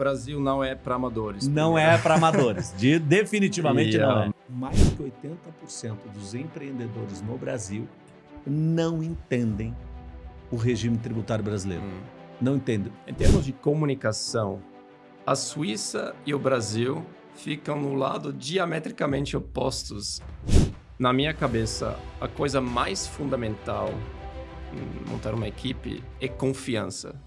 Brasil não é para amadores. Não é para amadores. De, definitivamente E, não é. Mais de 80% dos empreendedores no Brasil não entendem o regime tributário brasileiro. Hum. Não entendem. Em termos de comunicação, a Suíça e o Brasil ficam no lado diametricamente opostos. Na minha cabeça, a coisa mais fundamental em montar uma equipe é confiança.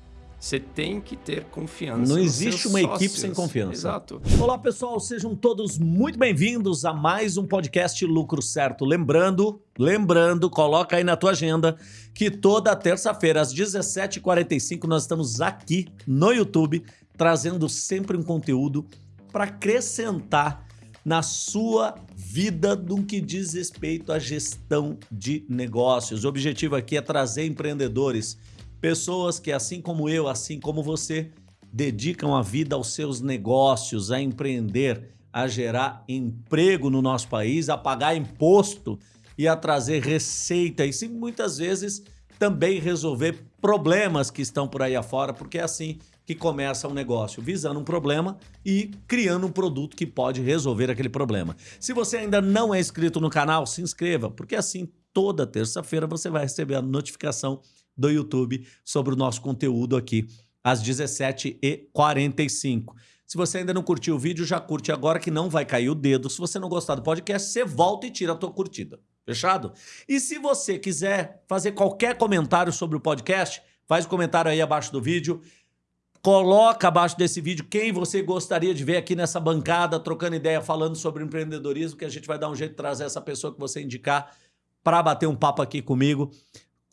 Você tem que ter confiança. Não existe uma equipe sócios. sem confiança. Exato. Olá, pessoal, sejam todos muito bem-vindos a mais um podcast Lucro Certo. Lembrando, lembrando, coloca aí na tua agenda que toda terça-feira às 17h45 nós estamos aqui no YouTube trazendo sempre um conteúdo para acrescentar na sua vida no que diz respeito à gestão de negócios. O objetivo aqui é trazer empreendedores, pessoas que assim como eu, assim como você, dedicam a vida aos seus negócios, a empreender, a gerar emprego no nosso país, a pagar imposto e a trazer receita e sim, muitas vezes também resolver problemas que estão por aí afora, porque é assim que começa um negócio, visando um problema e criando um produto que pode resolver aquele problema. Se você ainda não é inscrito no canal, se inscreva, porque assim toda terça-feira você vai receber a notificação do YouTube sobre o nosso conteúdo aqui às 17h45. Se você ainda não curtiu o vídeo, já curte agora que não vai cair o dedo. Se você não gostar do podcast, você volta e tira a tua curtida. Fechado? E se você quiser fazer qualquer comentário sobre o podcast, faz o comentário aí abaixo do vídeo. Coloca abaixo desse vídeo quem você gostaria de ver aqui nessa bancada, trocando ideia, falando sobre empreendedorismo, que a gente vai dar um jeito de trazer essa pessoa que você indicar para bater um papo aqui comigo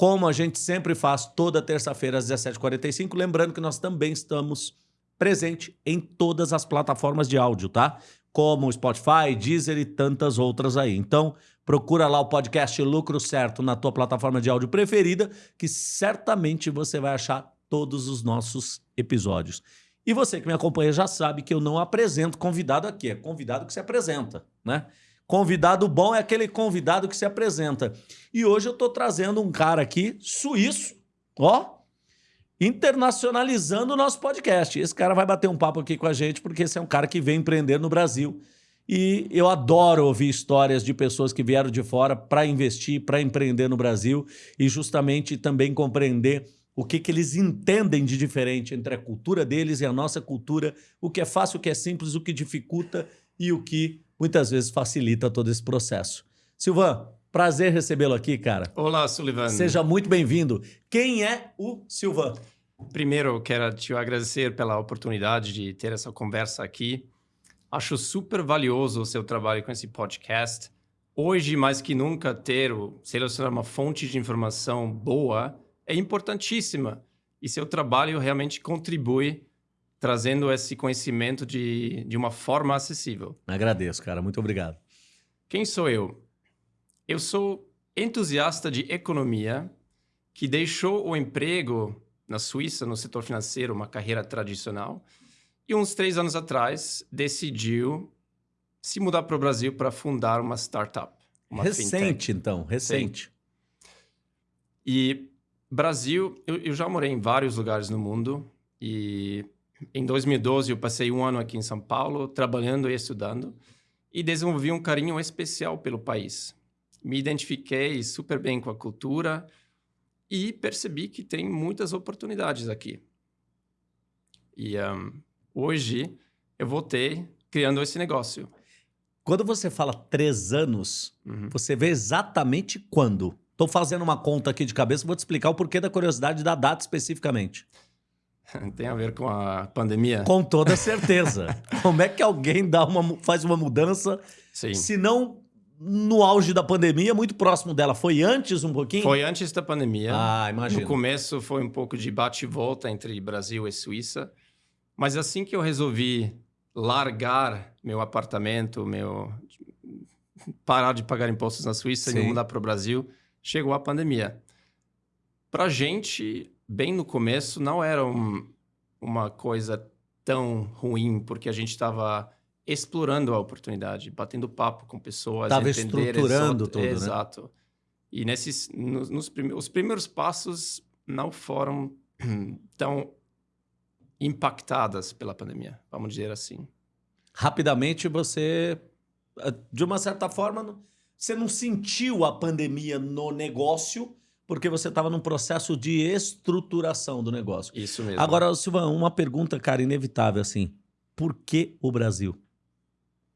como a gente sempre faz toda terça-feira às 17h45. Lembrando que nós também estamos presente em todas as plataformas de áudio, tá? Como Spotify, Deezer e tantas outras aí. Então, procura lá o podcast Lucro Certo na tua plataforma de áudio preferida, que certamente você vai achar todos os nossos episódios. E você que me acompanha já sabe que eu não apresento convidado aqui, é convidado que se apresenta, né? Convidado bom é aquele convidado que se apresenta. E hoje eu estou trazendo um cara aqui, suíço, ó, internacionalizando o nosso podcast. Esse cara vai bater um papo aqui com a gente, porque esse é um cara que vem empreender no Brasil. E eu adoro ouvir histórias de pessoas que vieram de fora para investir, para empreender no Brasil e justamente também compreender o que, que eles entendem de diferente entre a cultura deles e a nossa cultura, o que é fácil, o que é simples, o que dificulta e o que muitas vezes facilita todo esse processo. Silvan, prazer recebê-lo aqui, cara. Olá, Sullivan. Seja muito bem-vindo. Quem é o Silvan? Primeiro, eu quero te agradecer pela oportunidade de ter essa conversa aqui. Acho super valioso o seu trabalho com esse podcast. Hoje, mais que nunca, ter, o- selecionar uma fonte de informação boa é importantíssima. E seu trabalho realmente contribui trazendo esse conhecimento de, de uma forma acessível. Agradeço, cara. Muito obrigado. Quem sou eu? Eu sou entusiasta de economia que deixou o emprego na Suíça, no setor financeiro, uma carreira tradicional, e uns três anos atrás decidiu se mudar para o Brasil para fundar uma startup. Uma fintech. recente, então. Recente. E Brasil, eu, eu já morei em vários lugares no mundo e em 2012 eu passei um ano aqui em São Paulo trabalhando e estudando e desenvolvi um carinho especial pelo país. Me identifiquei super bem com a cultura e percebi que tem muitas oportunidades aqui. E ahn, hoje eu voltei criando esse negócio. Quando você fala três anos, Uhum. você vê exatamente quando? Estou fazendo uma conta aqui de cabeça, vou te explicar o porquê da curiosidade da data especificamente. Tem a ver com a pandemia? Com toda certeza. Como é que alguém dá uma, faz uma mudança, Sim. se não no auge da pandemia, muito próximo dela? Foi antes um pouquinho? Foi antes da pandemia. Ah, No imagina. começo foi um pouco de bate e volta entre Brasil e Suíça, mas assim que eu resolvi largar meu apartamento, meu parar de pagar impostos na Suíça e Sim. mudar para o Brasil, chegou a pandemia. Para gente, bem no começo, não era um- uma coisa tão ruim, porque a gente estava explorando a oportunidade, batendo papo com pessoas, Tava entender estruturando exato- tudo, né? Exato. E nesses, nos, nos prime- os primeiros passos não foram tão impactadas pela pandemia, vamos dizer assim. Rapidamente você, eh, de uma certa forma, você não sentiu a pandemia no negócio porque você estava num processo de estruturação do negócio. Isso mesmo. Agora, Silvan, uma pergunta, cara, inevitável assim. Por que o Brasil?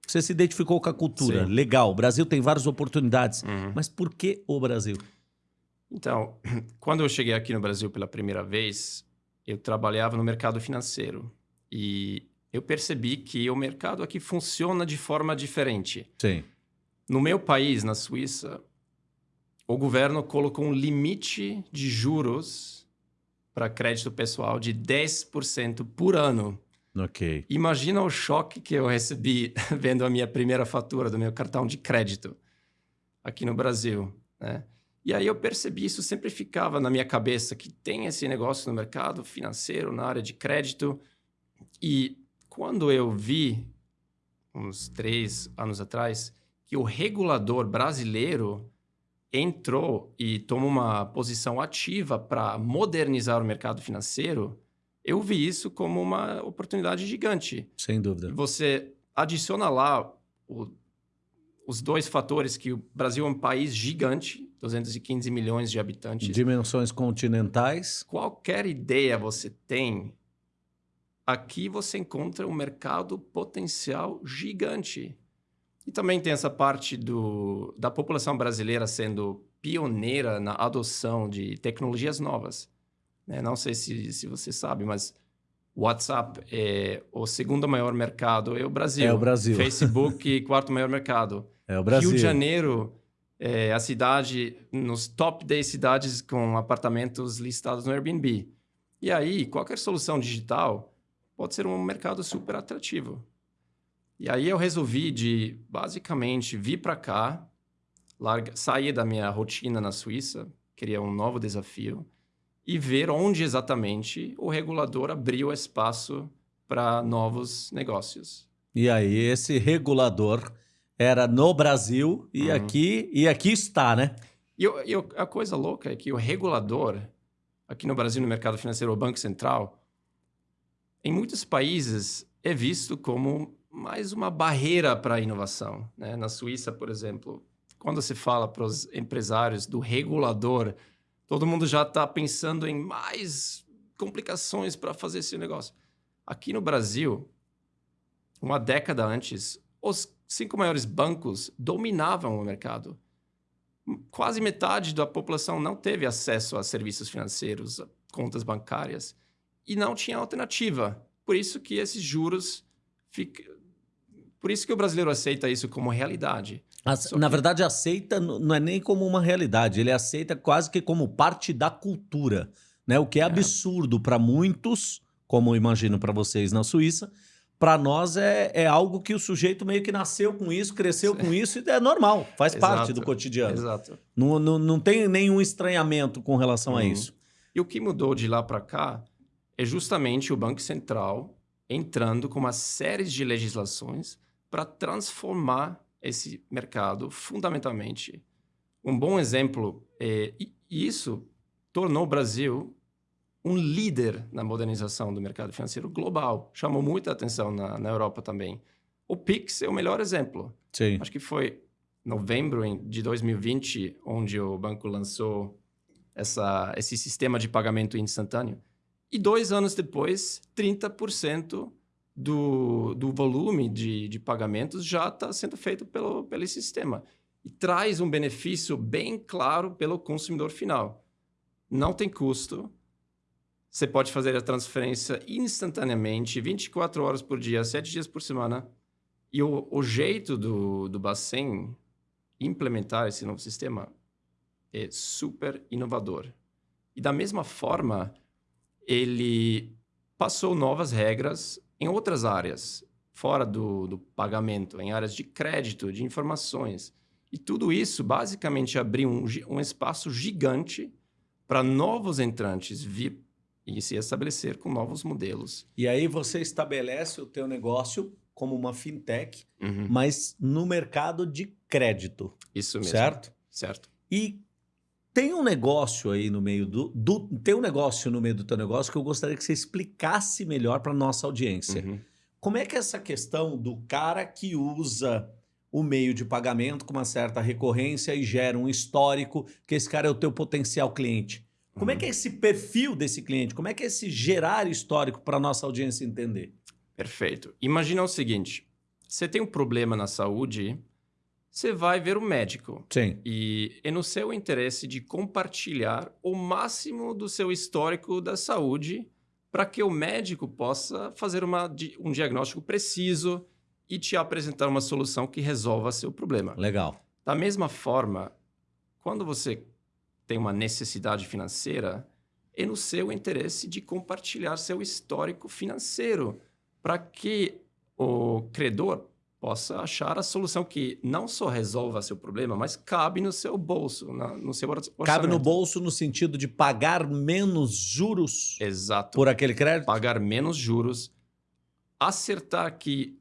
Você se identificou com a cultura, Sim. legal. O Brasil tem várias oportunidades, Uhum. mas por que o Brasil? Então, quando eu cheguei aqui no Brasil pela primeira vez, eu trabalhava no mercado financeiro e eu percebi que o mercado aqui funciona de forma diferente. Sim. No meu país, na Suíça, o governo colocou um limite de juros para crédito pessoal de 10% por ano. Ok. Imagina o choque que eu recebi vendo a minha primeira fatura do meu cartão de crédito aqui no Brasil, né? E aí eu percebi isso sempre ficava na minha cabeça que tem esse negócio no mercado financeiro, na área de crédito. E quando eu vi uns três anos atrás que o regulador brasileiro entrou e tomou uma posição ativa para modernizar o mercado financeiro, eu vi isso como uma oportunidade gigante. Sem dúvida. Você adiciona lá o- os dois fatores que o Brasil é um país gigante, 215 milhões de habitantes. Dimensões continentais. Qualquer ideia você tem, aqui você encontra um mercado potencial gigante. E também tem essa parte do, da população brasileira sendo pioneira na adoção de tecnologias novas. né? Não sei se, se você sabe, mas WhatsApp é o segundo maior mercado, é o Brasil. É o Brasil. Facebook, quarto maior mercado. É o Brasil. Rio de Janeiro é a cidade nos top 10 cidades com apartamentos listados no Airbnb. E aí, qualquer solução digital pode ser um mercado super atrativo. E aí eu resolvi de, basicamente, vir para cá, larga, sair da minha rotina na Suíça, queria um novo desafio, e ver onde exatamente o regulador abriu espaço para novos negócios. E aí, esse regulador era no Brasil e Uhum. aqui e aqui está, né? E, e a coisa louca é que o regulador, aqui no Brasil, no mercado financeiro, o Banco Central, em muitos países é visto como mais uma barreira para a inovação. né? Na Suíça, por exemplo, quando se fala para os empresários do regulador, todo mundo já está pensando em mais complicações para fazer esse negócio. Aqui no Brasil, uma década antes, os cinco maiores bancos dominavam o mercado quase metade da população não teve acesso a serviços financeiros, a contas bancárias, e não tinha alternativa. Por isso que esses juros. Por isso que o brasileiro aceita isso como realidade. As- Só na que- verdade, aceita não é nem como uma realidade, ele aceita quase que como parte da cultura, né? O que é, absurdo para muitos, como imagino para vocês na Suíça, para nós é, é algo que o sujeito meio que nasceu com isso, cresceu com isso e é normal, faz parte Exato. do cotidiano. Exato. Não, não, não tem nenhum estranhamento com relação a Uhum. isso. E o que mudou de lá para cá é justamente o Banco Central entrando com uma série de legislações para transformar esse mercado fundamentalmente. Um bom exemplo é e isso tornou o Brasil um líder na modernização do mercado financeiro global. Chamou muita atenção na, na Europa também. O Pix é o melhor exemplo. Sim. Acho que foi novembro em- de 2020, onde o banco lançou essa, esse sistema de pagamento instantâneo. E dois anos depois, 30% do, do volume de, de pagamentos já está sendo feito pelo, pelo sistema. E traz um benefício bem claro pelo consumidor final. Não tem custo. Você pode fazer a transferência instantaneamente, 24 horas por dia, 7 dias por semana. E o, o jeito do, do Bacen implementar esse novo sistema é super inovador. E da mesma forma, ele passou novas regras em outras áreas, fora do, do pagamento, em áreas de crédito, de informações. E tudo isso basicamente abriu um, um espaço gigante para novos entrantes vir e se estabelecer com novos modelos. E aí você estabelece o teu negócio como uma fintech, Uhum. mas no mercado de crédito, Isso mesmo. certo? Certo. E Tem um negócio aí no meio do, do, Tem um negócio no meio do teu negócio que eu gostaria que você explicasse melhor para nossa audiência. Uhum. Como é que é essa questão do cara que usa o meio de pagamento com uma certa recorrência e gera um histórico, que esse cara é o teu potencial cliente. Como é Uhum. que é esse perfil desse cliente? Como é que é esse gerar histórico para nossa audiência entender? Perfeito. Imagina o seguinte: você tem um problema na saúde, você vai ver o médico. Sim. E é no seu interesse de compartilhar o máximo do seu histórico da saúde para que o médico possa fazer uma um diagnóstico preciso e te apresentar uma solução que resolva seu problema. Legal. Da mesma forma, quando você tem uma necessidade financeira, é no seu interesse de compartilhar seu histórico financeiro para que o credor possa achar a solução que não só resolva seu problema, mas cabe no seu bolso, na- no seu or- orçamento. Cabe no bolso no sentido de pagar menos juros Exato. por aquele crédito? Pagar menos juros, acertar que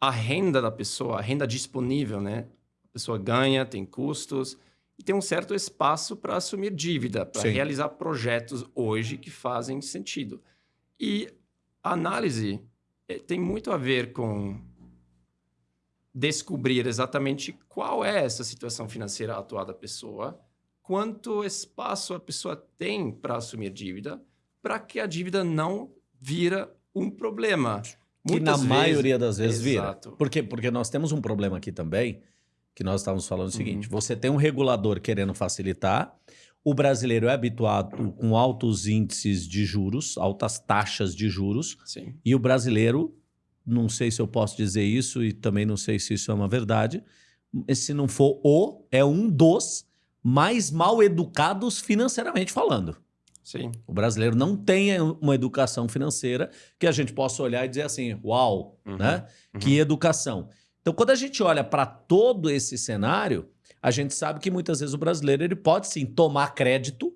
a renda da pessoa, a renda disponível, né? A pessoa ganha, tem custos e tem um certo espaço para assumir dívida, para realizar projetos hoje que fazem sentido. E a análise eh, tem muito a ver com descobrir exatamente qual é essa situação financeira atual da pessoa, quanto espaço a pessoa tem para assumir dívida, para que a dívida não vira um problema. Que na Muitas vezes- maioria das vezes vira. Exato. Por quê? Porque nós temos um problema aqui também, que nós estávamos falando o seguinte: Uhum. você tem um regulador querendo facilitar, o brasileiro é habituado com altos índices de juros, altas taxas de juros, Sim. e o brasileiro, não sei se eu posso dizer isso e também não sei se isso é uma verdade, se não for o, é um dos mais mal educados financeiramente falando. Sim. O brasileiro não tem uma educação financeira que a gente possa olhar e dizer assim, uau, Uhum, né? uhum. Que educação. Então, quando a gente olha para todo esse cenário, a gente sabe que muitas vezes o brasileiro ele pode sim tomar crédito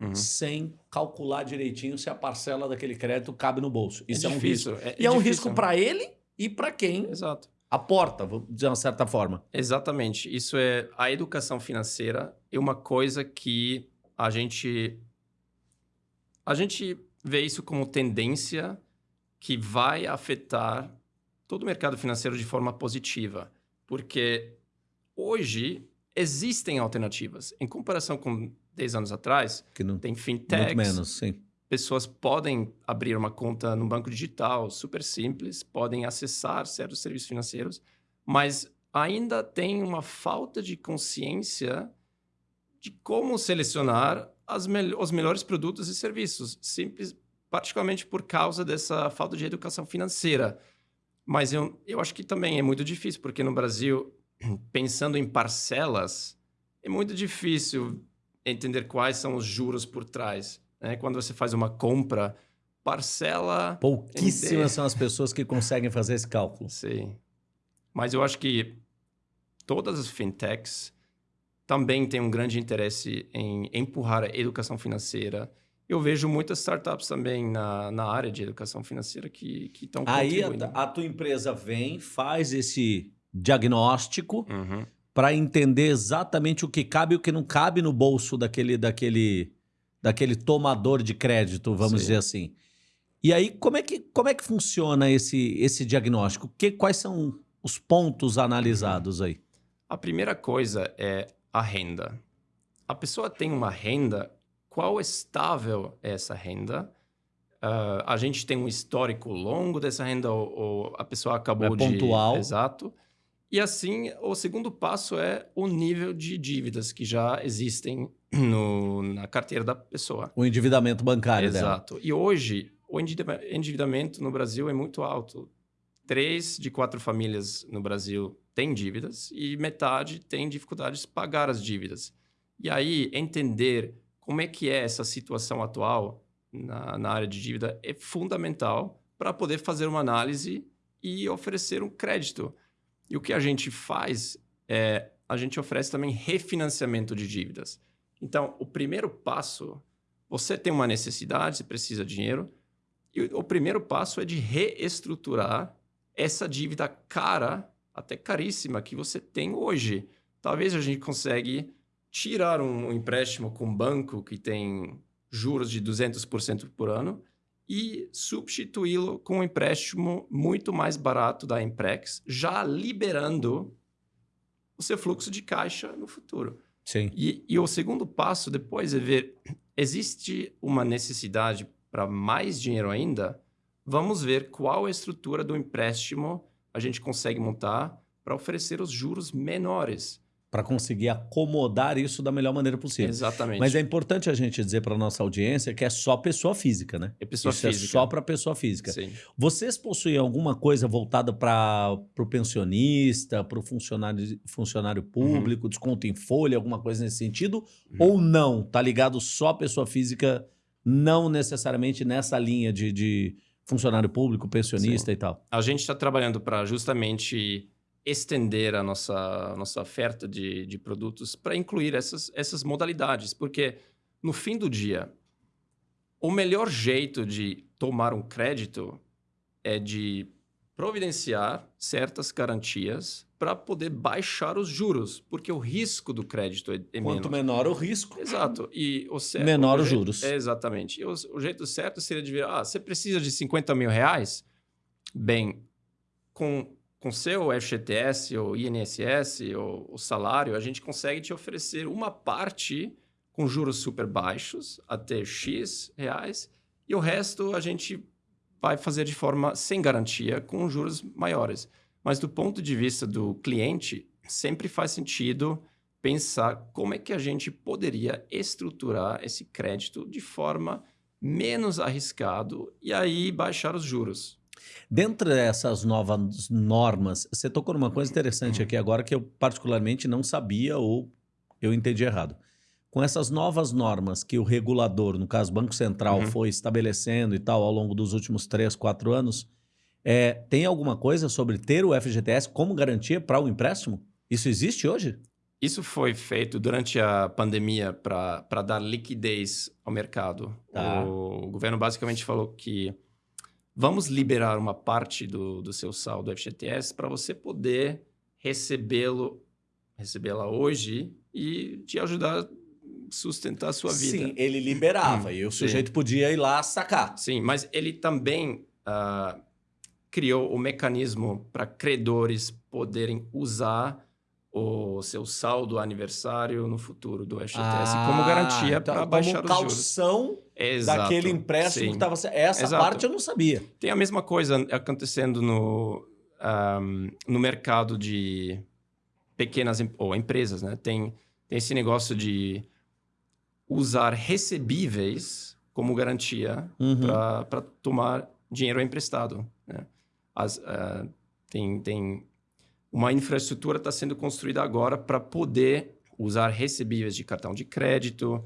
Uhum. sem calcular direitinho se a parcela daquele crédito cabe no bolso. Isso é, um difícil, risco. é- E é um difícil. risco para ele e para quem Exato. aporta, vamos dizer de uma certa forma. Exatamente. Isso é a educação financeira é uma coisa que a gente a gente vê isso como tendência que vai afetar todo o mercado financeiro de forma positiva, porque hoje existem alternativas. Em comparação com 10 anos atrás, Que não tem fintechs, menos, sim. pessoas podem abrir uma conta no banco digital, super simples, podem acessar certos serviços financeiros, mas ainda tem uma falta de consciência de como selecionar as mel- os melhores produtos e serviços, simples, particularmente por causa dessa falta de educação financeira. Mas eu, eu acho que também é muito difícil, porque no Brasil, pensando em parcelas, é muito difícil entender quais são os juros por trás. né? Quando você faz uma compra, parcela. Pouquíssimas são as pessoas que conseguem fazer esse cálculo. Sim. Mas eu acho que todas as fintechs também têm um grande interesse em empurrar a educação financeira. Eu vejo muitas startups também na, na área de educação financeira que estão Aí a, a tua empresa vem, faz esse diagnóstico Uhum. Para entender exatamente o que cabe e o que não cabe no bolso daquele, daquele, daquele tomador de crédito, vamos Sim. dizer assim. E aí, como é que, como é que funciona esse, esse diagnóstico? Que, quais são os pontos analisados aí? A primeira coisa é a renda. A pessoa tem uma renda, qual estável é essa renda? Ah, a gente tem um histórico longo dessa renda ou, ou a pessoa acabou É de... pontual. Exato. E assim, o segundo passo é o nível de dívidas que já existem no- na carteira da pessoa. O endividamento bancário dela. Exato. E hoje, o endivida- endividamento no Brasil é muito alto. Três de quatro famílias no Brasil têm dívidas e metade tem dificuldades de pagar as dívidas. E aí, entender como é que é essa situação atual na, na área de dívida é fundamental para poder fazer uma análise e oferecer um crédito. E o que a gente faz é a gente oferece também refinanciamento de dívidas. Então, o primeiro passo, você tem uma necessidade, você precisa de dinheiro, e o primeiro passo é de reestruturar essa dívida cara, até caríssima, que você tem hoje. Talvez a gente consegue tirar um empréstimo com um banco que tem juros de 200% por ano e substituí-lo com um empréstimo muito mais barato da Emprex, já liberando o seu fluxo de caixa no futuro. Sim. E, e o segundo passo depois é ver, existe uma necessidade para mais dinheiro ainda? Vamos ver qual a estrutura do empréstimo a gente consegue montar para oferecer os juros menores para conseguir acomodar isso da melhor maneira possível. Exatamente. Mas é importante a gente dizer para nossa audiência que é só pessoa física, né? É pessoa isso física. é só para pessoa física. Sim. Vocês possuem alguma coisa voltada para o pensionista, para o funcionário, funcionário público, uhum. desconto em folha, alguma coisa nesse sentido? Uhum. Ou não? Tá ligado só pessoa física, não necessariamente nessa linha de, de funcionário público, pensionista Sim. e tal? A gente está trabalhando para justamente estender a nossa, nossa oferta de, de produtos para incluir essas, essas modalidades, porque no fim do dia, o melhor jeito de tomar um crédito é de providenciar certas garantias para poder baixar os juros, porque o risco do crédito é, é Quanto menor o risco, exato, e o certo, menor o os jeito, juros. É, exatamente. E o, o, jeito certo seria de ver, ah, você precisa de 50 mil reais? Bem, com com seu FGTS ou INSS ou o salário, a gente consegue te oferecer uma parte com juros super baixos, até X reais, e o resto a gente vai fazer de forma sem garantia, com juros maiores. Mas do ponto de vista do cliente, sempre faz sentido pensar como é que a gente poderia estruturar esse crédito de forma menos arriscado e aí baixar os juros. Dentro dessas novas normas, você tocou numa coisa interessante aqui agora que eu particularmente não sabia ou eu entendi errado. Com essas novas normas que o regulador, no caso Banco Central, uhum. foi estabelecendo e tal ao longo dos últimos três, quatro anos, é, tem alguma coisa sobre ter o FGTS como garantia para o empréstimo? Isso existe hoje? Isso foi feito durante a pandemia para dar liquidez ao mercado. Tá. O governo basicamente falou que vamos liberar uma parte do, do seu saldo FGTS para você poder recebê-lo, recebê-la hoje e te ajudar a sustentar a sua vida. Sim, ele liberava e o sujeito Sim. podia ir lá sacar. Sim, mas ele também uh, criou o mecanismo para credores poderem usar o seu saldo aniversário no futuro do FGTS ah, como garantia então, para baixar os juros. calção Exato, daquele empréstimo sim. que estava... Essa Exato. parte eu não sabia. Tem a mesma coisa acontecendo no, um, no mercado de pequenas ou empresas, né? Tem, tem esse negócio de usar recebíveis como garantia uhum. para tomar dinheiro emprestado. Né? As, uh, tem, tem uma infraestrutura está sendo construída agora para poder usar recebíveis de cartão de crédito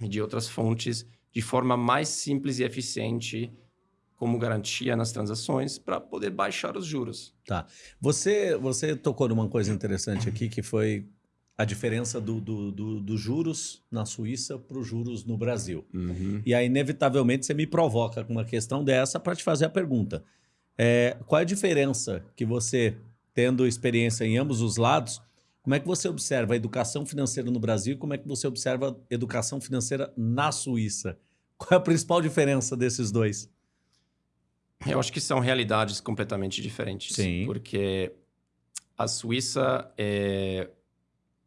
e de outras fontes de forma mais simples e eficiente como garantia nas transações para poder baixar os juros. Tá. Você, você tocou numa coisa interessante aqui que foi a diferença do, do, do, do juros na Suíça para os juros no Brasil. Uhum. E aí, inevitavelmente, você me provoca com uma questão dessa para te fazer a pergunta. É, qual é a diferença que você tendo experiência em ambos os lados, como é que você observa a educação financeira no Brasil e como é que você observa a educação financeira na Suíça? Qual é a principal diferença desses dois? Eu acho que são realidades completamente diferentes. Sim. Porque a Suíça é,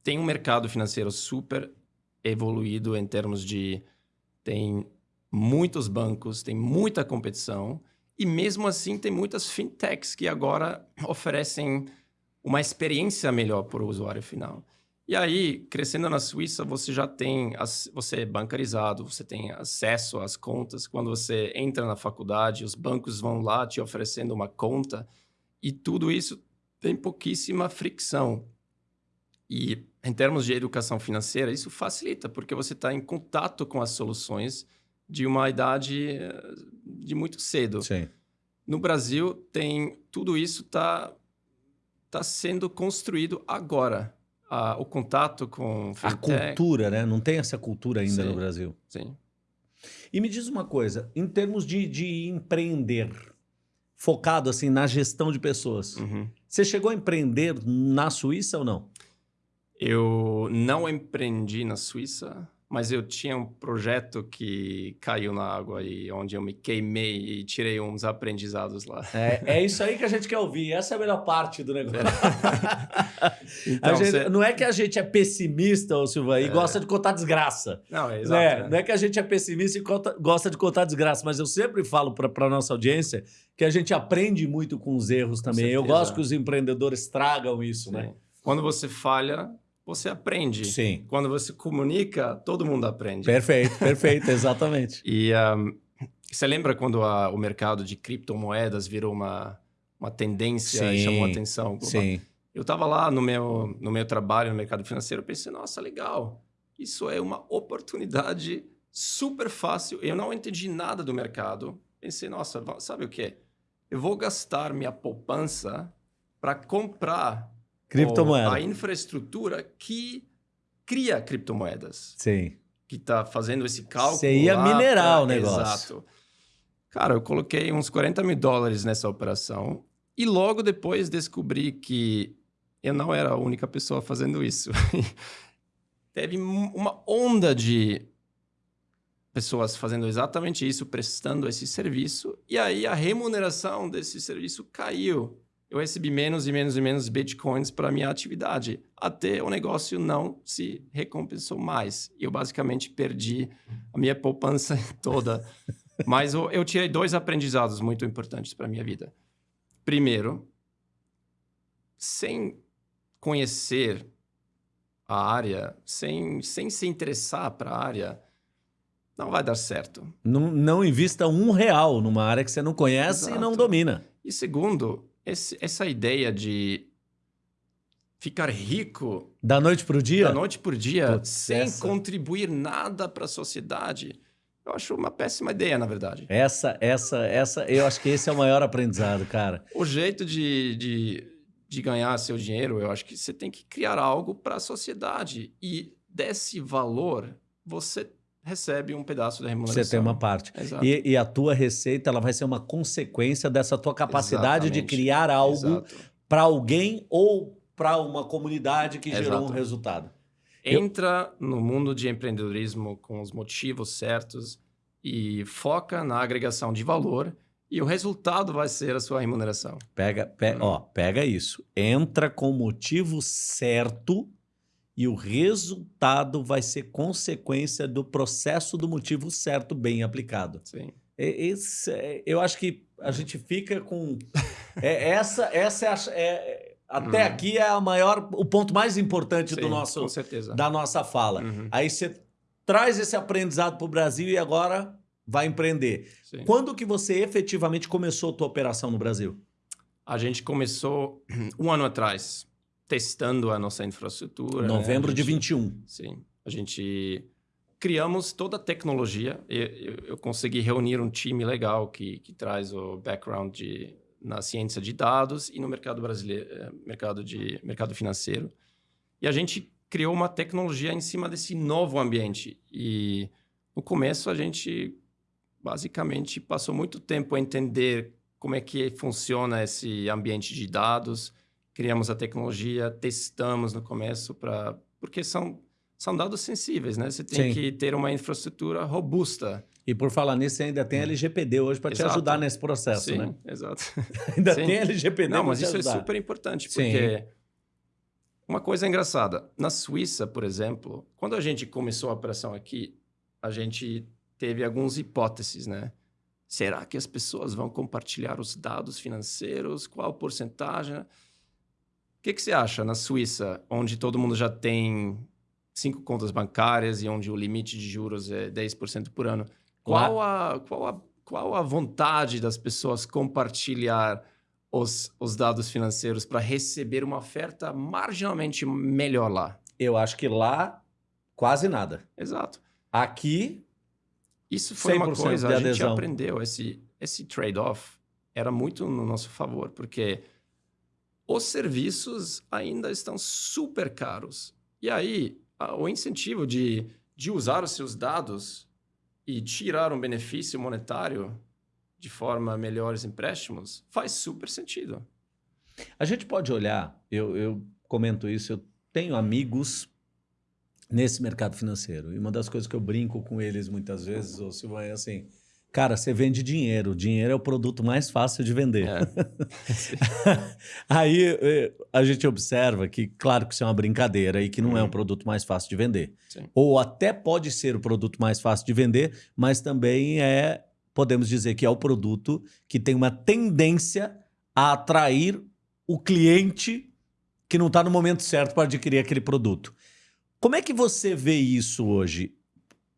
tem um mercado financeiro super evoluído em termos de... Tem muitos bancos, tem muita competição e mesmo assim, tem muitas fintechs que agora oferecem uma experiência melhor para o usuário final. E aí, crescendo na Suíça, você já tem, você é bancarizado, você tem acesso às contas. Quando você entra na faculdade, os bancos vão lá te oferecendo uma conta e tudo isso tem pouquíssima fricção. E em termos de educação financeira, isso facilita, porque você está em contato com as soluções de uma idade eh, de muito cedo. Sim. No Brasil, tem tudo isso está tá sendo construído agora. Ah, o contato com fintech. A cultura, né? Não tem essa cultura ainda sim, no Brasil. Sim. E me diz uma coisa, em termos de, de empreender, focado assim na gestão de pessoas, uhum. você chegou a empreender na Suíça ou não? Eu não empreendi na Suíça, mas eu tinha um projeto que caiu na água e onde eu me queimei e tirei uns aprendizados lá. É, é isso aí que a gente quer ouvir. Essa é a melhor parte do negócio. Então, A gente- você- Não é que a gente é pessimista, ô Silva, e É. gosta de contar desgraça. Não, é né? exato. né? Não é que a gente é pessimista e conta- gosta de contar desgraça, mas eu sempre falo para a nossa audiência que a gente aprende muito com os erros também. Eu gosto que os empreendedores tragam isso, né? Sim. Quando você falha, você aprende. Sim. Quando você comunica, todo mundo aprende. Perfeito, perfeito, exatamente. E ahm, você lembra quando a- o mercado de criptomoedas virou uma, uma tendência e Sim, chamou atenção? global? Sim. Eu estava lá no meu, no meu trabalho no mercado financeiro, pensei, nossa, legal, isso é uma oportunidade super fácil. Eu não entendi nada do mercado. Pensei, nossa, sabe o quê? Eu vou gastar minha poupança para comprar Criptomoeda. a infraestrutura que cria criptomoedas Sim. que está fazendo esse cálculo. Você ia minerar pra- o negócio. Exato. Cara, eu coloquei uns 40 mil dólares nessa operação e logo depois descobri que eu não era a única pessoa fazendo isso. Teve um- uma onda de pessoas fazendo exatamente isso, prestando esse serviço, e aí a remuneração desse serviço caiu. Eu recebi menos e menos e menos bitcoins para minha atividade, até o negócio não se recompensou mais. E eu basicamente perdi a minha poupança toda. Mas eu, eu tirei dois aprendizados muito importantes para minha vida. Primeiro, sem conhecer a área, sem, sem se interessar para a área, não vai dar certo. Não, não invista um real numa área que você não conhece e não Exato. domina. E segundo, esse- essa ideia de ficar rico Da noite pro dia? da noite por dia Putz, sem essa- contribuir nada para a sociedade, eu acho uma péssima ideia, na verdade. Essa, essa, essa, eu acho que esse é o maior aprendizado, cara. O jeito de, de, de ganhar seu dinheiro, eu acho que você tem que criar algo para a sociedade. E desse valor, você recebe um pedaço da remuneração. Você tem uma parte. Exato. E, e a tua receita, ela vai ser uma consequência dessa tua capacidade de Exatamente. criar algo Exato. para alguém ou para uma comunidade que gerou um Exato. resultado. Eu- Entra no mundo de empreendedorismo com os motivos certos e foca na agregação de valor e o resultado vai ser a sua remuneração. Pega, pe- Hum. ó, pega isso. Entra com o motivo certo e o resultado vai ser consequência do processo do motivo certo bem aplicado. Sim. E- Esse, é- eu acho que a gente fica com é, essa essa é, a- é- até Uhum. aqui é a maior o ponto mais importante do Sim, nosso com certeza. da nossa fala. Uhum, Aí você traz esse aprendizado para o Brasil e agora vai empreender. sim. Quando que você efetivamente começou a tua operação no Brasil? A gente começou um ano atrás, testando a nossa infraestrutura. né? Novembro de gente- 21. Sim. A gente criamos toda a tecnologia. Eu, eu, eu consegui reunir um time legal que, que traz o background de, na ciência de dados e no mercado brasileiro, eh, mercado, de, mercado financeiro. E a gente criou uma tecnologia em cima desse novo ambiente. E no começo a gente basicamente passou muito tempo a entender como é que funciona esse ambiente de dados. Criamos a tecnologia, testamos no começo para porque são são dados sensíveis, né? Você tem Sim. que ter uma infraestrutura robusta. E por falar nisso, você ainda tem LGPD hoje para te ajudar nesse processo, Sim, né? exato. Ainda Sim. tem LGPD Não, mas isso é ajudar. super importante, porque uma coisa engraçada, na Suíça, por exemplo, quando a gente começou a operação aqui, a gente teve algumas hipóteses, né? Será que as pessoas vão compartilhar os dados financeiros? Qual porcentagem? O que, que você acha na Suíça, onde todo mundo já tem cinco contas bancárias e onde o limite de juros é 10% por ano? Qual a, qual, a, qual a vontade das pessoas compartilhar os, os dados financeiros para receber uma oferta marginalmente melhor lá? Eu acho que lá, quase nada. Exato. Aqui, Isso foi uma 100% coisa, de a gente aprendeu. Esse, esse trade-off era muito no nosso favor, porque os serviços ainda estão super caros. E aí, o incentivo de, de usar os seus dados e tirar um benefício monetário de forma melhores empréstimos faz super sentido. a gente pode olhar, eu, eu comento isso, eu tenho amigos nesse mercado financeiro. E uma das coisas que eu brinco com eles muitas vezes, ou Silvana, é assim: cara, você vende dinheiro. Dinheiro é o produto mais fácil de vender. É. Aí eh, a gente observa que, claro que isso é uma brincadeira e que não uhum. é um uhum. produto mais fácil de vender. Sim. Ou até pode ser o produto mais fácil de vender, mas também é, podemos dizer que é o produto que tem uma tendência a atrair o cliente que não está no momento certo para adquirir aquele produto. Como é que você vê isso hoje?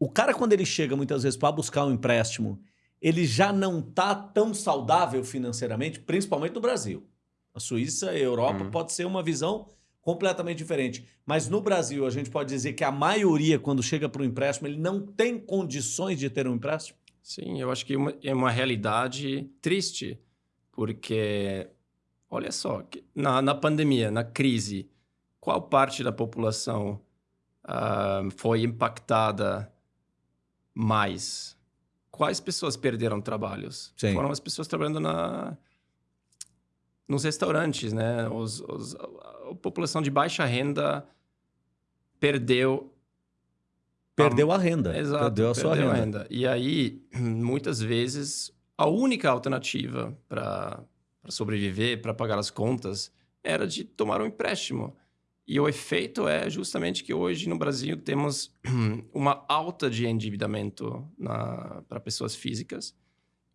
O cara, quando ele chega muitas vezes para buscar um empréstimo, ele já não está tão saudável financeiramente, principalmente no Brasil. A Suíça e a Europa hum. pode ser uma visão completamente diferente. Mas no Brasil, a gente pode dizer que a maioria, quando chega para o empréstimo, ele não tem condições de ter um empréstimo? Sim, eu acho que é uma, é uma realidade triste, porque Olha só, na, na pandemia, na crise, qual parte da população uh, foi impactada mais? Quais pessoas perderam trabalhos? Sim. Foram as pessoas trabalhando na, nos restaurantes, né? Os, os, a população de baixa renda perdeu perdeu a, a renda, exato, perdeu a sua perdeu renda. Renda. E aí, muitas vezes, a única alternativa para para sobreviver, para pagar as contas, era de tomar um empréstimo. E o efeito é justamente que hoje no Brasil temos uma alta de endividamento para pessoas físicas,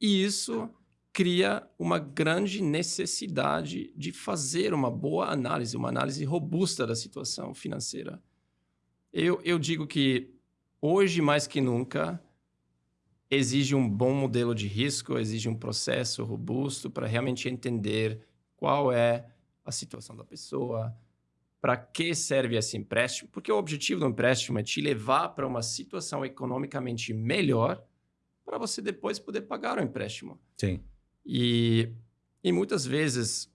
e isso cria uma grande necessidade de fazer uma boa análise, uma análise robusta da situação financeira. Eu, eu digo que hoje mais que nunca exige um bom modelo de risco, exige um processo robusto para realmente entender qual é a situação da pessoa, para que serve esse empréstimo, porque o objetivo do empréstimo é te levar para uma situação economicamente melhor para você depois poder pagar o empréstimo. Sim. E, e muitas vezes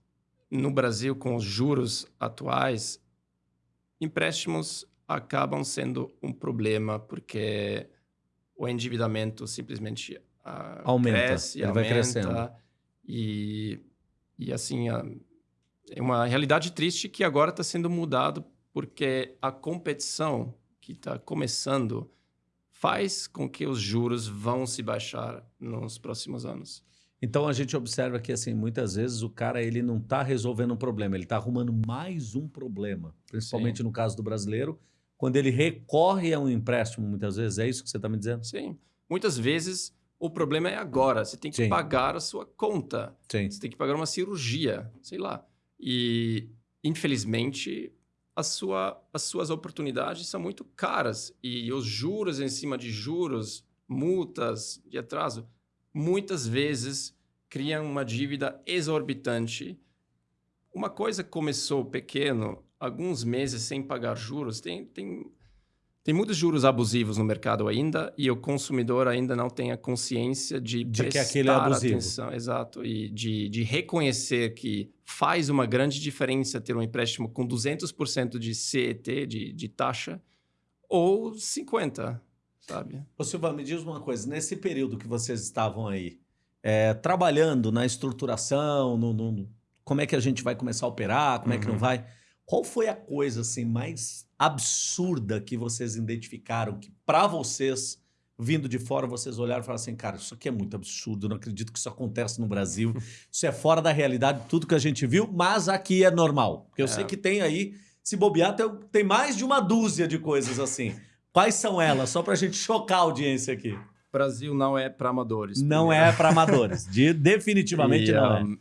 no Brasil, com os juros atuais, empréstimos acabam sendo um problema porque o endividamento simplesmente uh, aumenta, cresce, ele aumenta, vai crescendo. E, e assim, uh, uma realidade triste que agora está sendo mudado porque a competição que está começando faz com que os juros vão se baixar nos próximos anos. Então a gente observa que assim muitas vezes o cara ele não está resolvendo um problema, ele está arrumando mais um problema, principalmente Sim. no caso do brasileiro, quando ele recorre a um empréstimo, muitas vezes. É isso que você está me dizendo? Sim. Muitas vezes o problema é agora. Você tem que Sim. pagar a sua conta. Sim. Você tem que pagar uma cirurgia, sei lá. E, infelizmente, sua, as suas oportunidades são muito caras. E os juros em cima de juros, multas de atraso, muitas vezes criam uma dívida exorbitante. Uma coisa começou pequeno, alguns meses sem pagar juros, tem, tem, tem muitos juros abusivos no mercado ainda e o consumidor ainda não tem a consciência de, de que aquele é abusivo. atenção. Exato. E de, de reconhecer que faz uma grande diferença ter um empréstimo com 200% de CET, de, de taxa, ou 50%, sabe? Ô Silva, me diz uma coisa. Nesse período que vocês estavam aí, é, trabalhando na estruturação, no, no, como é que a gente vai começar a operar, como uhum. é que não uhum. vai... Qual foi a coisa assim mais absurda que vocês identificaram que para vocês vindo de fora vocês olharam e falaram assim, cara, isso aqui é muito absurdo, não acredito que isso acontece no Brasil, isso é fora da realidade, tudo que a gente viu, mas aqui é normal. Porque eu é. sei que tem aí, se bobear, tem, mais de uma dúzia de coisas assim. Quais são elas? Só para a gente chocar a audiência aqui. Brasil não é para amadores. Não primeiro. é para amadores. De, definitivamente e, não é. um, é.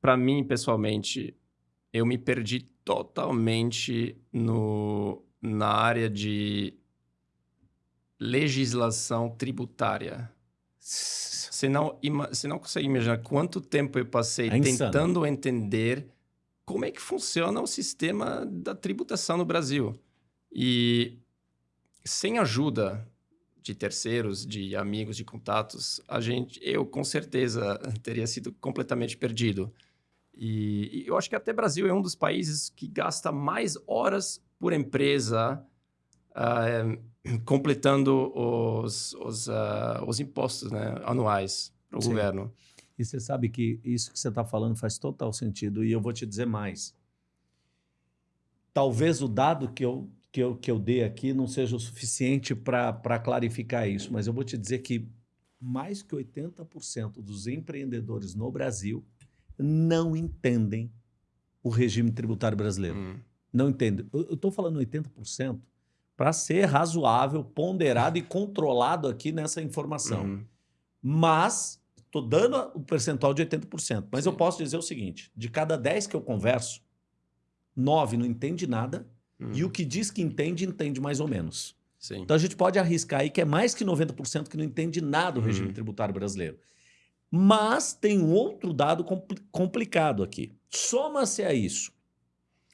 Para mim, pessoalmente, eu me perdi totalmente no, na área de legislação tributária. Você não, você não consegue imaginar quanto tempo eu passei é tentando entender como é que funciona o sistema da tributação no Brasil. E sem ajuda de terceiros, de amigos, de contatos, a gente, eu com certeza teria sido completamente perdido. E, e, eu acho que até Brasil é um dos países que gasta mais horas por empresa uh, completando os, os, uh, os impostos né, anuais para o governo. E você sabe que isso que você está falando faz total sentido. E eu vou te dizer mais. talvez o dado que eu, que eu, que eu dei aqui não seja o suficiente para clarificar isso, mas eu vou te dizer que mais que 80% dos empreendedores no Brasil não entendem o regime tributário brasileiro. Hum. Não entendem. Eu estou falando 80% para ser razoável, ponderado e controlado aqui nessa informação. Uhum. Mas estou dando o percentual de 80%. Mas eu Sim. posso dizer o seguinte: de cada 10 que eu converso, 9 não entende nada, Uhum. e o que diz que entende, entende mais ou menos. Sim. Então a gente pode arriscar aí que é mais que 90% que não entende nada do regime tributário brasileiro. Mas tem um outro dado compli- complicado aqui. Soma-se a isso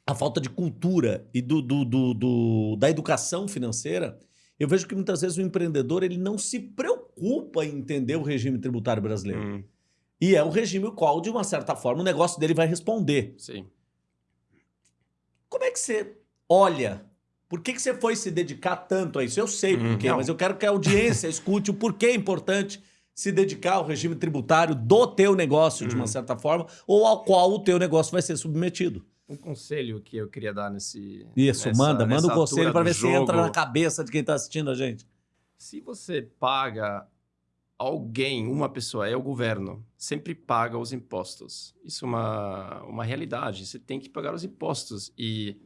a falta de cultura e do, do- do- do- da educação financeira. Eu vejo que muitas vezes o empreendedor ele não se preocupa em entender o regime tributário brasileiro. Hum. E é o regime o qual, de uma certa forma, o negócio dele vai responder. Sim. Como é que você olha? Por que, que você foi se dedicar tanto a isso? Eu sei por Hum, quê, não. mas eu quero que a audiência escute o porquê é importante se dedicar ao regime tributário do teu negócio, de uma Hum. certa forma, ou ao qual o teu negócio vai ser submetido. Um conselho que eu queria dar nesse. Isso, nessa- manda, manda o conselho para ver se entra jogo. na cabeça de quem está assistindo a gente. Se você paga alguém, uma pessoa, é o governo, sempre paga os impostos. Isso é uma, uma realidade. Você tem que pagar os impostos. E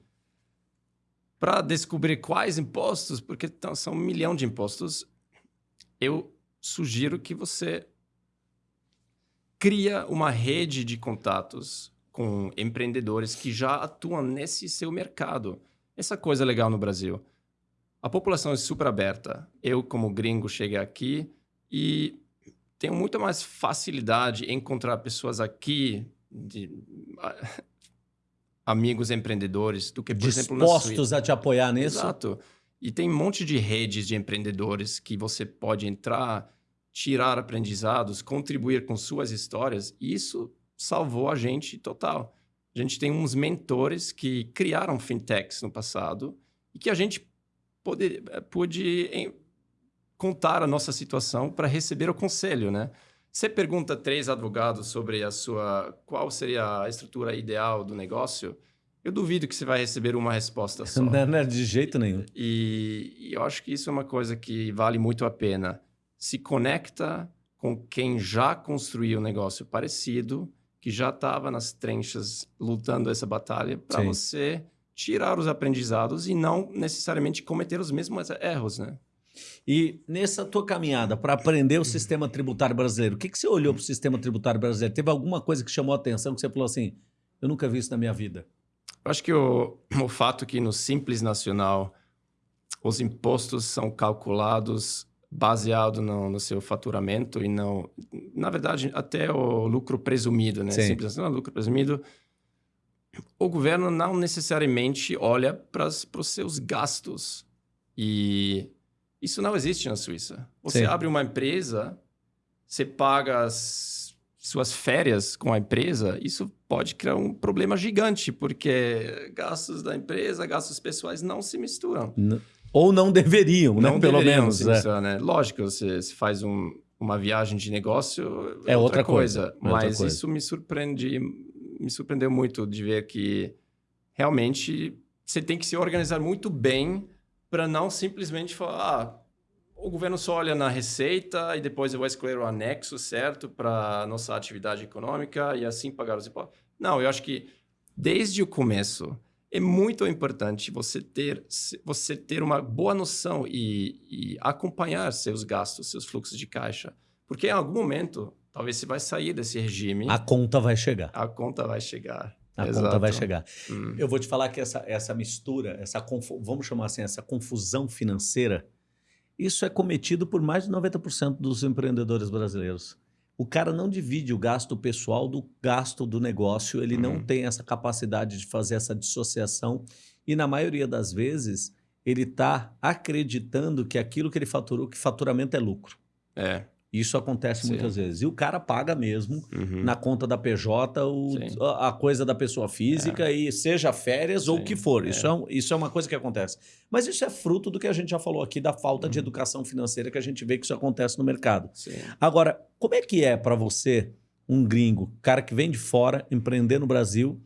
para descobrir quais impostos, porque tão- são um milhão de impostos, eu sugiro que você cria uma rede de contatos com empreendedores que já atuam nesse seu mercado. Essa coisa é legal no Brasil. A população é super aberta. Eu, como gringo, cheguei aqui e tenho muito mais facilidade em encontrar pessoas aqui, de, amigos empreendedores, do que, por exemplo, na Suíça. Dispostos a te apoiar nisso? Exato. E tem um monte de redes de empreendedores que você pode entrar, tirar aprendizados, contribuir com suas histórias. E isso salvou a gente total. A gente tem uns mentores que criaram fintechs no passado e que a gente pôde, pôde em- contar a nossa situação para receber o conselho, né? Você pergunta três advogados sobre a sua qual seria a estrutura ideal do negócio, eu duvido que você vai receber uma resposta só. Não, não é de jeito nenhum. E, e eu acho que isso é uma coisa que vale muito a pena. Se conecta com quem já construiu um negócio parecido, que já estava nas trenchas lutando essa batalha, para você tirar os aprendizados e não necessariamente cometer os mesmos erros, né? E nessa tua caminhada para aprender o sistema tributário brasileiro, o que, que você olhou para o sistema tributário brasileiro? Teve alguma coisa que chamou a atenção que você falou assim: eu nunca vi isso na minha vida? Eu acho que o, o fato que no Simples Nacional os impostos são calculados baseado no, no seu faturamento e não... Na verdade, até o lucro presumido, né? Sim. Simples Nacional, lucro presumido. O governo não necessariamente olha para os seus gastos. E isso não existe na Suíça. Você Sim. abre uma empresa, você paga as suas férias com a empresa, isso pode criar um problema gigante, porque gastos da empresa, gastos pessoais não se misturam. N- Ou não deveriam, né? Não Pelo deveriam menos. se é. misturar, né? Lógico, você, você faz um- uma viagem de negócio, É outra coisa, é outra Mas coisa. isso me surpreende, me surpreendeu muito de ver que realmente você tem que se organizar muito bem para não simplesmente falar, ah, o governo só olha na receita e depois eu vou escolher o anexo certo para nossa atividade econômica e assim pagar os impostos. Não, eu acho que desde o começo é muito importante você ter, você ter uma boa noção e, e acompanhar seus gastos, seus fluxos de caixa. Porque em algum momento, talvez você vai sair desse regime, A conta vai chegar. a conta vai chegar. A Exato. conta vai chegar. Hum. Eu vou te falar que essa, essa mistura, essa vamos chamar assim, essa confusão financeira, isso é cometido por mais de 90% dos empreendedores brasileiros. O cara não divide o gasto pessoal do gasto do negócio, ele não Uhum. tem essa capacidade de fazer essa dissociação e na maioria das vezes ele está acreditando que aquilo que ele faturou, que faturamento é lucro. É. Isso acontece Sim. muitas vezes. E o cara paga mesmo Uhum. na conta da PJ o- Sim. a a coisa da pessoa física e seja férias ou o Sim, que for. é. Isso, é. isso é uma coisa que acontece. Mas isso é fruto do que a gente já falou aqui, da falta de Uhum. educação financeira que a gente vê que isso acontece no mercado. Sim. Agora, como é que é para você, um gringo, cara que vem de fora, empreender no Brasil,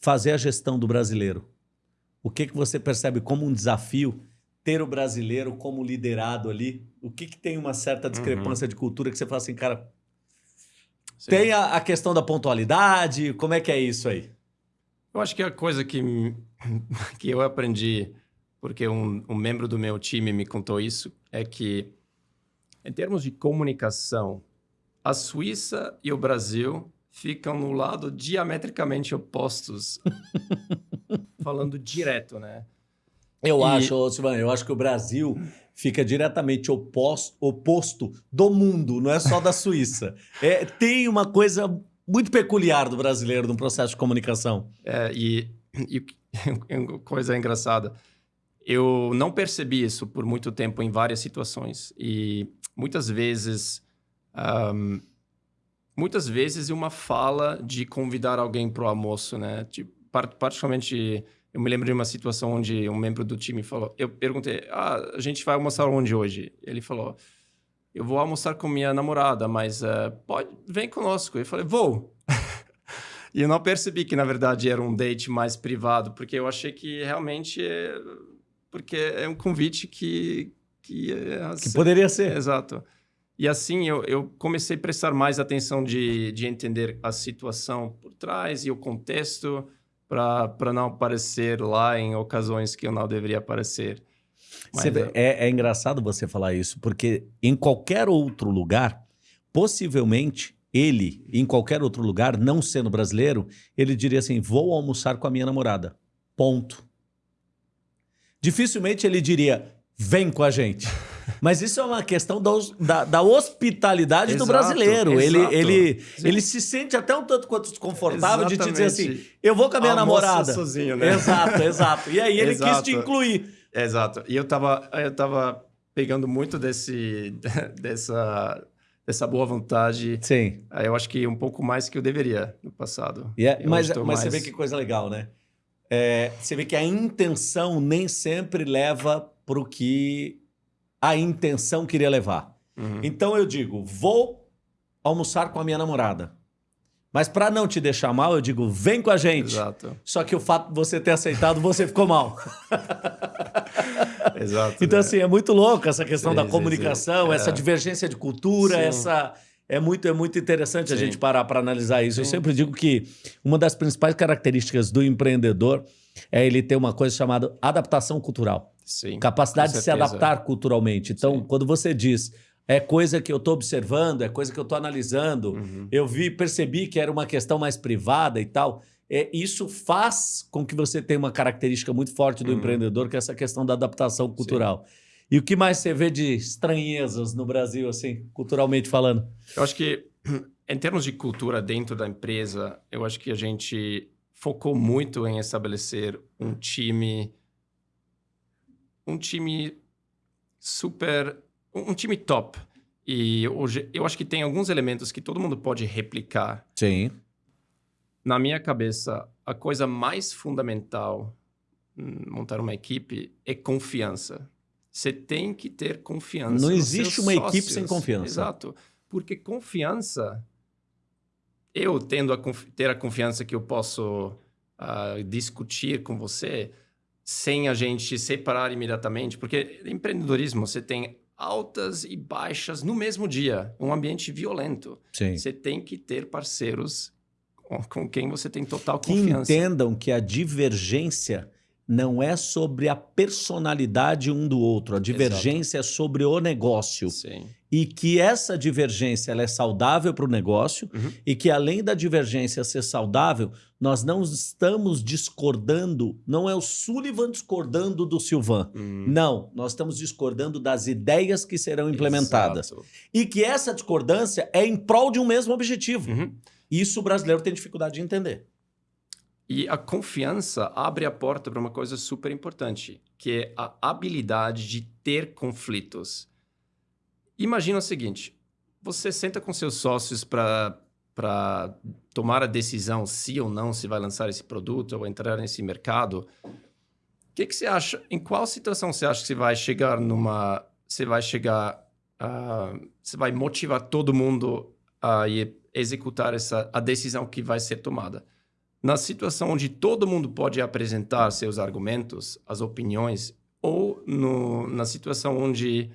fazer a gestão do brasileiro? o que, que você percebe como um desafio ter o brasileiro como liderado ali? O que, que tem uma certa discrepância uhum. de cultura que você fala assim, cara, Sim. tem a, a, questão da pontualidade, como é que é isso aí? Eu acho que a coisa que, que eu aprendi, porque um, um membro do meu time me contou isso, é que em termos de comunicação, a Suíça e o Brasil ficam no lado diametricamente opostos, falando direto, né? Eu e... acho, Silvana, eu acho que o Brasil fica diretamente oposto, oposto do mundo, não é só da Suíça. É, tem uma coisa muito peculiar do brasileiro no processo de comunicação. É, e, e coisa engraçada, eu não percebi isso por muito tempo em várias situações e muitas vezes um, muitas vezes uma fala de convidar alguém para o almoço, né? Tipo, particularmente eu me lembro de uma situação onde um membro do time falou, eu perguntei, ah, a gente vai almoçar onde hoje? Ele falou, eu vou almoçar com minha namorada, mas uh, pode, vem conosco. Eu falei, vou. e eu não percebi que, na verdade, era um date mais privado, porque eu achei que realmente é... Porque é um convite que... Que, é, que poderia ser. Exato. E assim eu, eu comecei a prestar mais atenção de, de entender a situação por trás e o contexto para não aparecer lá em ocasiões que eu não deveria aparecer. Mas, é, é, é engraçado você falar isso, porque em qualquer outro lugar, possivelmente ele, em qualquer outro lugar, não sendo brasileiro, ele diria assim: vou almoçar com a minha namorada. Ponto. Dificilmente ele diria: vem com a gente. Mas isso é uma questão da, da, da hospitalidade exato, do brasileiro. Ele, ele, ele se sente até um tanto quanto desconfortável Exatamente. de te dizer assim: eu vou com a minha Almoço namorada. sozinho, né? Exato, exato. E aí ele exato. quis te incluir. Exato. E eu tava, eu tava pegando muito desse, dessa, dessa boa vontade. Sim. Eu acho que um pouco mais que eu deveria no passado. Yeah, mas mas mais... você vê que coisa legal, né? É, você vê que a intenção nem sempre leva para o que a intenção queria levar. Uhum. Então eu digo, vou almoçar com a minha namorada. Mas para não te deixar mal, eu digo, vem com a gente. Exato. Só que o fato de você ter aceitado, você ficou mal. Exato. Então, né? assim, é muito louco essa questão sim, da comunicação, sim, sim. essa é. divergência de cultura, essa. É muito, é muito interessante a gente parar para analisar isso. Eu sempre digo que uma das principais características do empreendedor é ele ter uma coisa chamada adaptação cultural. Sim, Capacidade de se adaptar culturalmente. Então, Sim. quando você diz é coisa que eu estou observando, é coisa que eu estou analisando, uhum. eu vi, percebi que era uma questão mais privada e tal. É, isso faz com que você tenha uma característica muito forte do uhum. empreendedor, que é essa questão da adaptação cultural. Sim. E o que mais você vê de estranhezas no Brasil, assim, culturalmente falando? Eu acho que, em termos de cultura dentro da empresa, eu acho que a gente focou muito em estabelecer um time um time super um time top. E hoje eu acho que tem alguns elementos que todo mundo pode replicar. Sim. Na minha cabeça a coisa mais fundamental montar uma equipe é confiança. Você tem que ter confiança não existe uma sócios. equipe sem confiança. Exato. Porque confiança eu tendo a ter a confiança que eu posso uh, discutir com você sem a gente separar imediatamente, porque empreendedorismo você tem altas e baixas no mesmo dia, um ambiente violento. Sim. Você tem que ter parceiros com quem você tem total confiança. Que entendam que a divergência não é sobre a personalidade um do outro, a divergência Exato. é sobre o negócio. Sim. E que essa divergência é saudável para o negócio uhum. e que além da divergência ser saudável, nós não estamos discordando, não é o Sullivan discordando do Silvan. Uhum. Não, nós estamos discordando das ideias que serão implementadas. Exato. E que essa discordância é em prol de um mesmo objetivo. Uhum. Isso o brasileiro tem dificuldade de entender. E a confiança abre a porta para uma coisa super importante, que é a habilidade de ter conflitos. Imagina o seguinte: você senta com seus sócios para para tomar a decisão se ou não se vai lançar esse produto ou entrar nesse mercado. O que, que você acha? Em qual situação você acha que você vai chegar numa. Você vai chegar. Uh, você vai motivar todo mundo a executar essa, a decisão que vai ser tomada? na situação onde todo mundo pode apresentar seus argumentos, as opiniões, ou no, na situação onde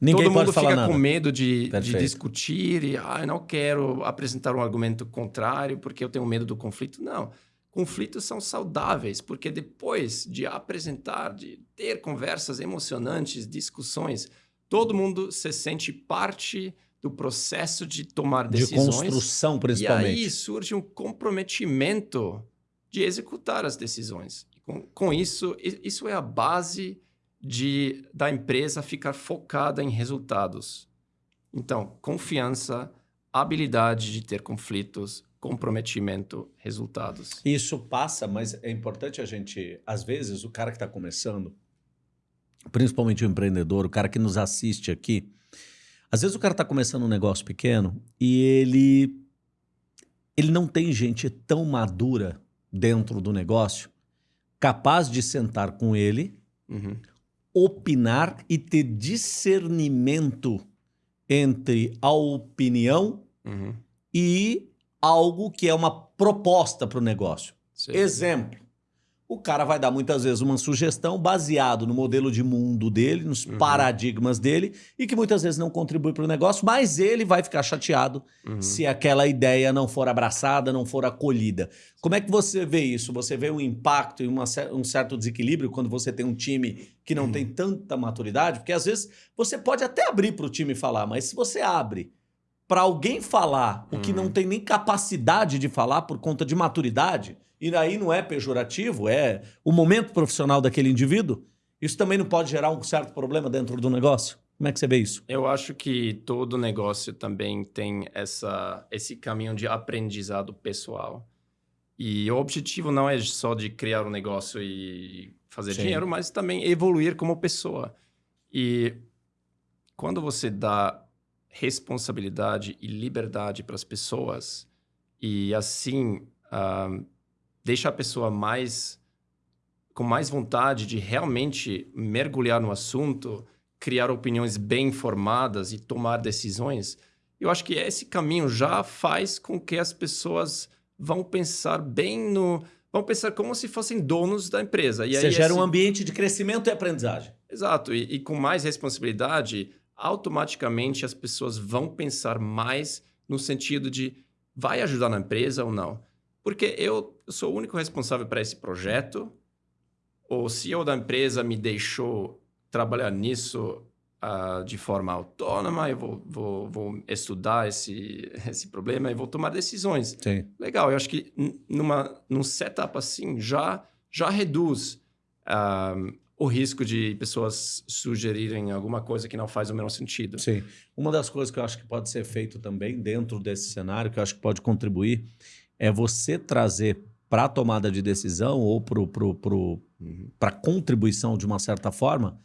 Ninguém todo pode mundo fica nada. com medo de, de discutir e ah, não quero apresentar um argumento contrário porque eu tenho medo do conflito. Não. Conflitos são saudáveis, porque depois de apresentar, de ter conversas emocionantes, discussões, todo mundo se sente parte do processo de tomar De decisões. construção, E principalmente. aí surge um comprometimento de executar as decisões. Com, com isso, isso é a base de, da empresa ficar focada em resultados. Então, confiança, habilidade de ter conflitos, comprometimento, resultados. Isso passa, mas é importante a gente, às vezes, o cara que está começando, principalmente o empreendedor, o cara que nos assiste aqui, às vezes o cara está começando um negócio pequeno e ele ele não tem gente tão madura dentro do negócio capaz de sentar com ele, Uhum. Opinar e ter discernimento entre a opinião Uhum. e algo que é uma proposta para o negócio. Sim. Exemplo. O cara vai dar muitas vezes uma sugestão baseado no modelo de mundo dele, nos Uhum. paradigmas dele, e que muitas vezes não contribui para o negócio, mas ele vai ficar chateado Uhum. se aquela ideia não for abraçada, não for acolhida. Como é que você vê isso? Você vê um impacto e uma um certo desequilíbrio quando você tem um time que não Uhum. tem tanta maturidade? Porque às vezes você pode até abrir para o time falar, mas se você abre para alguém falar o que Uhum. não tem nem capacidade de falar por conta de maturidade, e aí não é pejorativo, é o momento profissional daquele indivíduo, isso também não pode gerar um certo problema dentro do negócio? Como é que você vê isso? Eu acho que todo negócio também tem essa, esse caminho de aprendizado pessoal. E o objetivo não é só de criar um negócio e fazer Sim. dinheiro, mas também evoluir como pessoa. E quando você dá responsabilidade e liberdade para as pessoas e assim ah, deixa a pessoa mais com mais vontade de realmente mergulhar no assunto, criar opiniões bem informadas e tomar decisões, eu acho que esse caminho já faz com que as pessoas vão pensar bem no. vão pensar como se fossem donos da empresa. E você aí gera esse- um ambiente de crescimento e aprendizagem. Exato, e, e com mais responsabilidade, automaticamente as pessoas vão pensar mais no sentido de vai ajudar na empresa ou não. Porque eu sou o único responsável para esse projeto, o CEO da empresa me deixou trabalhar nisso ah, de forma autônoma, eu vou, vou, vou estudar esse, esse problema e vou tomar decisões. Sim. Legal, eu acho que numa, num setup assim já, já reduz ah, o risco de pessoas sugerirem alguma coisa que não faz o menor sentido. Sim. Uma das coisas que eu acho que pode ser feito também dentro desse cenário, que eu acho que pode contribuir, é você trazer para a tomada de decisão ou para pro, pro, Uhum. a contribuição de uma certa forma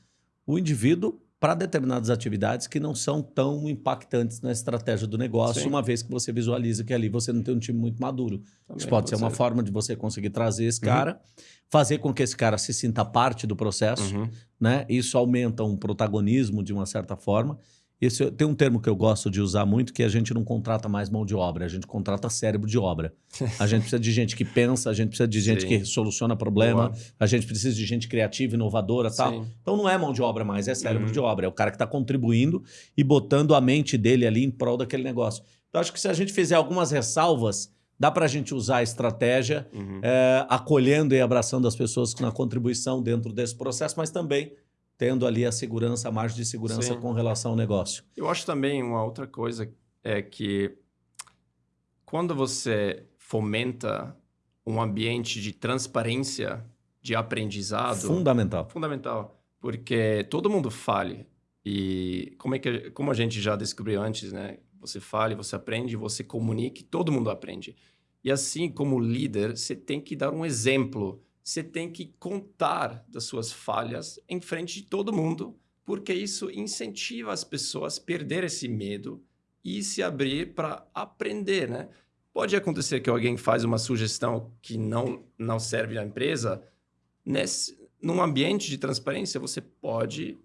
o indivíduo para determinadas atividades que não são tão impactantes na estratégia do negócio, Sim. uma vez que você visualiza que ali você não tem um time muito maduro. Também Isso pode ser uma forma de você conseguir trazer esse Uhum. cara, fazer com que esse cara se sinta parte do processo, Uhum. né? Isso aumenta um protagonismo de uma certa forma. Esse, tem um termo que eu gosto de usar muito, que a gente não contrata mais mão de obra, a gente contrata cérebro de obra. A gente precisa de gente que pensa, a gente precisa de gente Sim. que soluciona problema, Boa. a gente precisa de gente criativa, inovadora tal. Então não é mão de obra mais, é cérebro Uhum. de obra. É o cara que está contribuindo e botando a mente dele ali em prol daquele negócio. Então acho que se a gente fizer algumas ressalvas, dá para a gente usar a estratégia Uhum. é, acolhendo e abraçando as pessoas na contribuição dentro desse processo, mas também tendo ali a segurança, a margem de segurança Sim. com relação ao negócio. Eu acho também uma outra coisa é que quando você fomenta um ambiente de transparência, de aprendizado, Fundamental. fundamental, porque todo mundo fale e como é que como a gente já descobriu antes, né? Você fale, você aprende, você comunique, todo mundo aprende. E assim como líder, você tem que dar um exemplo, você tem que contar das suas falhas em frente de todo mundo, porque isso incentiva as pessoas a perder esse medo e se abrir para aprender, né? Pode acontecer que alguém faz uma sugestão que não não serve à empresa, nesse num ambiente de transparência você pode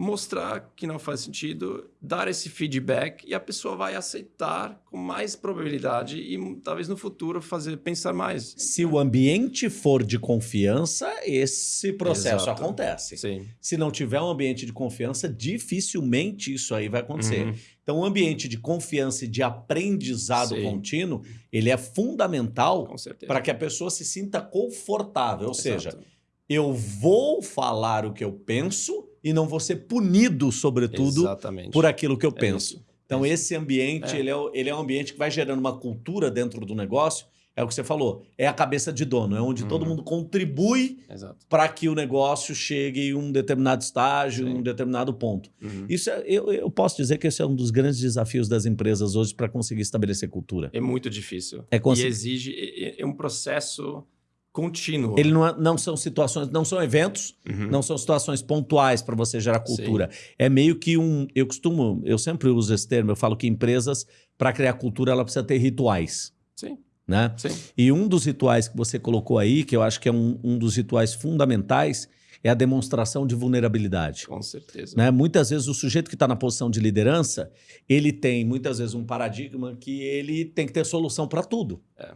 mostrar que não faz sentido, dar esse feedback e a pessoa vai aceitar com mais probabilidade e talvez no futuro fazer pensar mais. Se o ambiente for de confiança, esse processo Exato. acontece. Sim. Se não tiver um ambiente de confiança, dificilmente isso aí vai acontecer. Uhum. Então, o ambiente de confiança e de aprendizado Sim. contínuo, ele é fundamental para que a pessoa se sinta confortável. Ou seja, Exato. eu vou falar o que eu penso e não vou ser punido, sobretudo, Exatamente. por aquilo que eu É penso. isso. Então, Isso. esse ambiente, É. ele, é, ele é um ambiente que vai gerando uma cultura dentro do negócio. É o que você falou, é a cabeça de dono, é onde todo Uhum. mundo contribui para que o negócio chegue em um determinado estágio, em um determinado ponto. Uhum. Isso é- eu, eu posso dizer que esse é um dos grandes desafios das empresas hoje para conseguir estabelecer cultura. É muito difícil. É E exige é, é um processo contínuo. Ele não, é- não são situações, não são eventos, Uhum. não são situações pontuais para você gerar cultura. É meio que um. Eu costumo, eu sempre uso esse termo, eu falo que empresas, para criar cultura, ela precisa ter rituais. Sim, Né? sim. E um dos rituais que você colocou aí, que eu acho que é um, um dos rituais fundamentais, é a demonstração de vulnerabilidade. Com certeza. Né? Muitas vezes o sujeito que está na posição de liderança, ele tem muitas vezes um paradigma que ele tem que ter solução para tudo. É.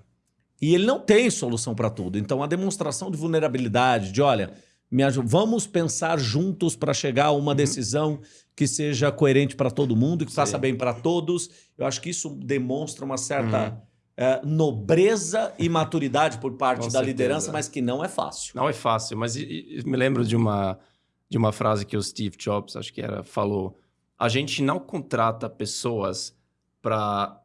E ele não tem solução para tudo. Então a demonstração de vulnerabilidade, de olha, vamos pensar juntos para chegar a uma decisão que seja coerente para todo mundo, que Sim. faça bem para todos. Eu acho que isso demonstra uma certa Uhum. eh, nobreza e maturidade por parte Com da certeza. liderança, mas que não é fácil. Não é fácil, mas e- e- me lembro de uma, de uma frase que o Steve Jobs, acho que era, falou: a gente não contrata pessoas para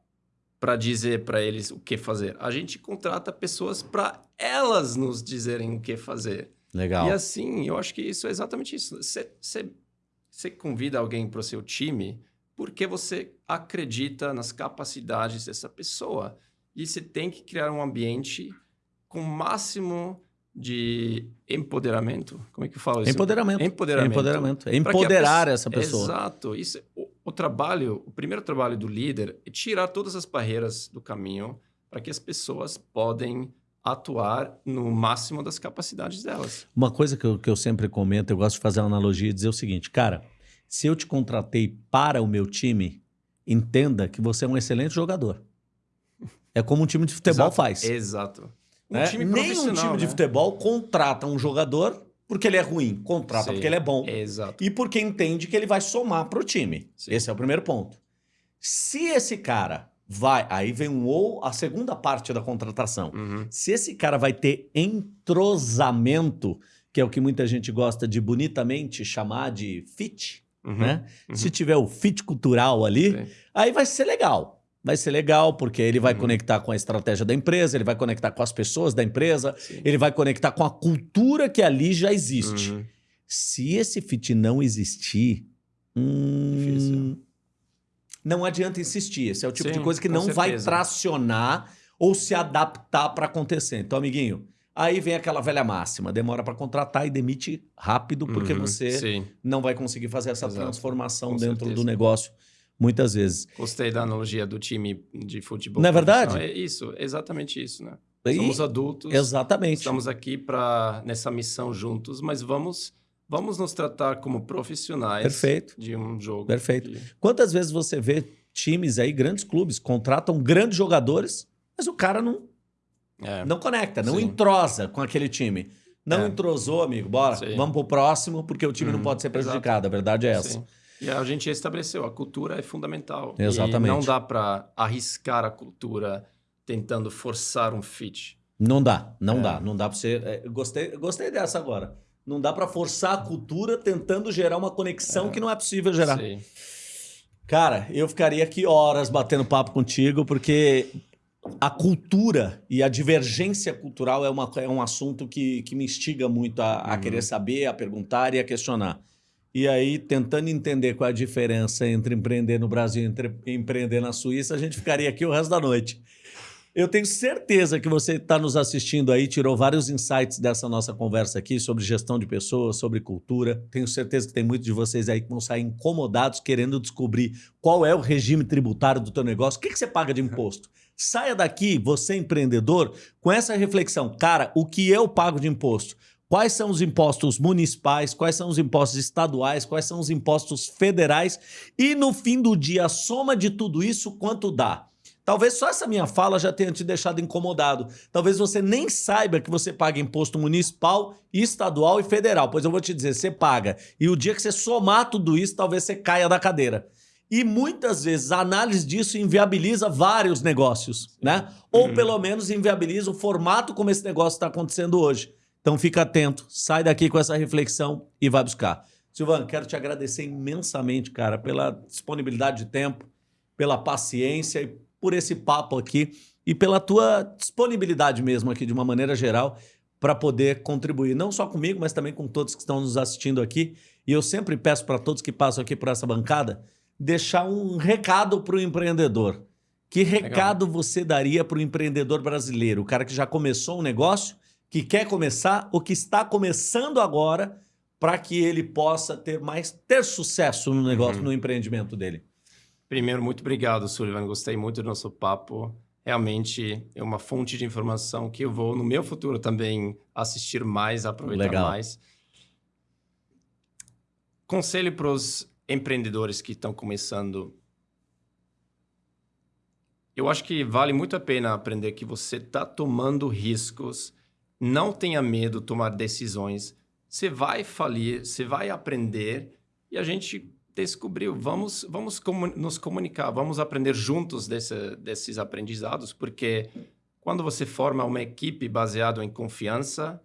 para dizer para eles o que fazer. A gente contrata pessoas para elas nos dizerem o que fazer. Legal. E assim, eu acho que isso é exatamente isso. Você, convida alguém para o seu time porque você acredita nas capacidades dessa pessoa. E você tem que criar um ambiente com o máximo de empoderamento. Como é que eu falo isso? Empoderamento. Empoderamento. Empoderamento. Empoderar pessoa- essa pessoa. Exato. Isso, é- o, trabalho, o primeiro trabalho do líder é tirar todas as barreiras do caminho para que as pessoas podem atuar no máximo das capacidades delas. Uma coisa que eu, que eu sempre comento, eu gosto de fazer uma analogia e dizer o seguinte, cara, se eu te contratei para o meu time, entenda que você é um excelente jogador. É como um time de futebol Exato. faz. Exato. Um né? time Nem um profissional, time de né? futebol contrata um jogador porque ele é ruim, contrata Sim. porque ele é bom Exato. e porque entende que ele vai somar para o time. Sim. Esse é o primeiro ponto. Se esse cara vai, aí vem um ou a segunda parte da contratação. Uhum. Se esse cara vai ter entrosamento, que é o que muita gente gosta de bonitamente chamar de fit, Uhum. né? Uhum. Se tiver o fit cultural ali, Sim. aí vai ser legal. Vai ser legal porque ele vai Uhum. conectar com a estratégia da empresa, ele vai conectar com as pessoas da empresa, Sim. ele vai conectar com a cultura que ali já existe. Uhum. Se esse fit não existir, hum, não adianta insistir. Esse é o tipo de Sim, coisa que não vai certeza. tracionar ou se adaptar para acontecer. Então, amiguinho, aí vem aquela velha máxima: demora para contratar e demite rápido, porque Uhum. você Sim. não vai conseguir fazer essa Exato, transformação com dentro certeza. do negócio muitas vezes. Gostei da analogia do time de futebol. Não é verdade? É isso, exatamente isso, né? E- Somos adultos. Exatamente. Estamos aqui para nessa missão juntos, mas vamos vamos nos tratar como profissionais Perfeito. de um jogo. Perfeito. de- Quantas vezes você vê times aí, grandes clubes, contratam grandes jogadores, mas o cara não, É. não conecta, não Sim. entrosa com aquele time. Não É. entrosou, amigo. Bora, Sim. vamos pro próximo, porque o time não Uhum, pode ser exato. prejudicado. A verdade é essa. Sim. E a gente estabeleceu, a cultura é fundamental. E Exatamente. não dá para arriscar a cultura tentando forçar um fit. Não dá, não É. dá. Não dá pra você. é, gostei, gostei dessa agora. Não dá pra forçar a cultura tentando gerar uma conexão que não é possível gerar. Sim. Cara, eu ficaria aqui horas batendo papo contigo, porque a cultura e a divergência cultural é, uma, é um assunto que, que me instiga muito a, a Uhum. querer saber, a perguntar e a questionar. E aí, tentando entender qual a diferença entre empreender no Brasil e empreender na Suíça, a gente ficaria aqui o resto da noite. Eu tenho certeza que você está nos assistindo aí, tirou vários insights dessa nossa conversa aqui sobre gestão de pessoas, sobre cultura. Tenho certeza que tem muitos de vocês aí que vão sair incomodados querendo descobrir qual é o regime tributário do teu negócio, o que, que você paga de imposto. Saia daqui, você empreendedor, com essa reflexão. Cara, o que eu pago de imposto? Quais são os impostos municipais, quais são os impostos estaduais, quais são os impostos federais e no fim do dia a soma de tudo isso quanto dá. Talvez só essa minha fala já tenha te deixado incomodado. Talvez você nem saiba que você paga imposto municipal, estadual e federal. Pois eu vou te dizer, você paga. E o dia que você somar tudo isso, talvez você caia da cadeira. E muitas vezes a análise disso inviabiliza vários negócios, né? Ou uhum. pelo menos inviabiliza o formato como esse negócio está acontecendo hoje. Então fica atento, sai daqui com essa reflexão e vai buscar. Silvano, quero te agradecer imensamente, cara, pela disponibilidade de tempo, pela paciência e por esse papo aqui e pela tua disponibilidade mesmo aqui, de uma maneira geral, para poder contribuir, não só comigo, mas também com todos que estão nos assistindo aqui. E eu sempre peço para todos que passam aqui por essa bancada, deixar um recado para o empreendedor. Que recado Legal. você daria para o empreendedor brasileiro? O cara que já começou um negócio, que quer começar ou que está começando agora para que ele possa ter mais ter sucesso no negócio, uhum. no empreendimento dele? Primeiro, muito obrigado, Sullivan. Gostei muito do nosso papo. Realmente é uma fonte de informação que eu vou, no meu futuro, também assistir mais, aproveitar Legal. mais. Conselho para os empreendedores que estão começando. Eu acho que vale muito a pena aprender que você está tomando riscos. Não tenha medo de tomar decisões. Você vai falir, você vai aprender e a gente descobriu, vamos, vamos nos comunicar, vamos aprender juntos desse, desses aprendizados, porque quando você forma uma equipe baseada em confiança,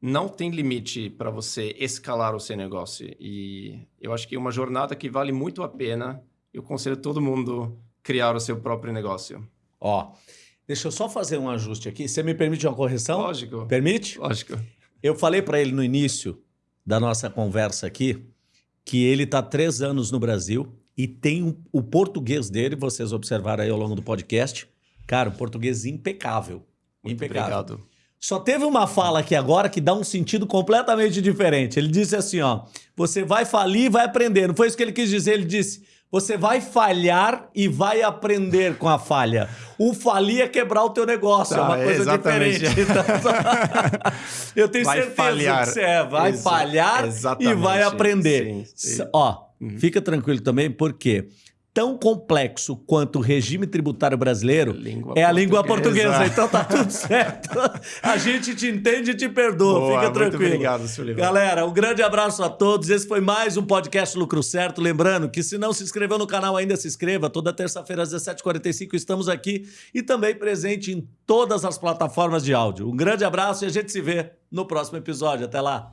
não tem limite para você escalar o seu negócio. E eu acho que é uma jornada que vale muito a pena. Eu conselho todo mundo criar o seu próprio negócio. Ó, deixa eu só fazer um ajuste aqui. Você me permite uma correção? Lógico. Permite? Lógico. Eu falei para ele no início da nossa conversa aqui que ele está três anos no Brasil e tem um, o português dele, vocês observaram aí ao longo do podcast, cara, um português impecável. Muito impecável. Obrigado. Só teve uma fala aqui agora que dá um sentido completamente diferente. Ele disse assim, ó, você vai falir e vai aprender. Não foi isso que ele quis dizer, ele disse, você vai falhar e vai aprender com a falha. O falir é quebrar o teu negócio, é uma coisa exatamente. diferente. Então, eu tenho vai certeza falhar. que você é, vai Exa falhar exatamente. e vai aprender. Sim, sim. Ó, uhum. fica tranquilo também, porque tão complexo quanto o regime tributário brasileiro língua é a língua portuguesa. Então tá tudo certo. A gente te entende e te perdoa. Boa, Fica tranquilo. Muito obrigado, Sullivan. Galera, um grande abraço a todos. Esse foi mais um podcast Lucro Certo. Lembrando que se não se inscreveu no canal ainda, se inscreva. Toda terça-feira às 17h45 estamos aqui e também presente em todas as plataformas de áudio. Um grande abraço e a gente se vê no próximo episódio. Até lá.